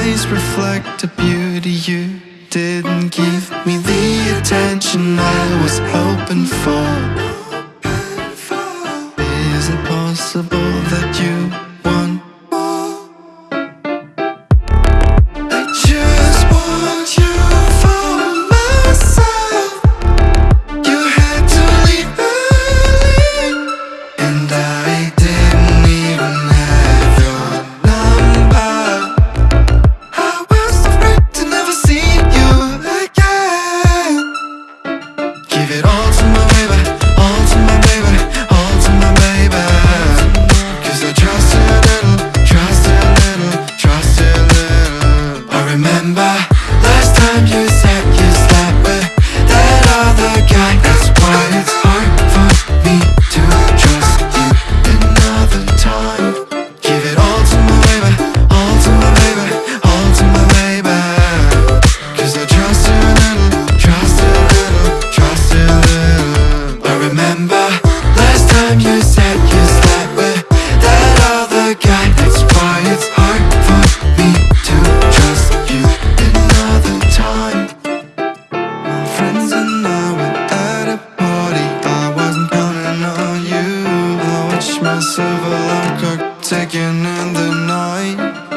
eyes reflect a beauty you didn't give me. The attention I was hoping for. clock ticking in the night.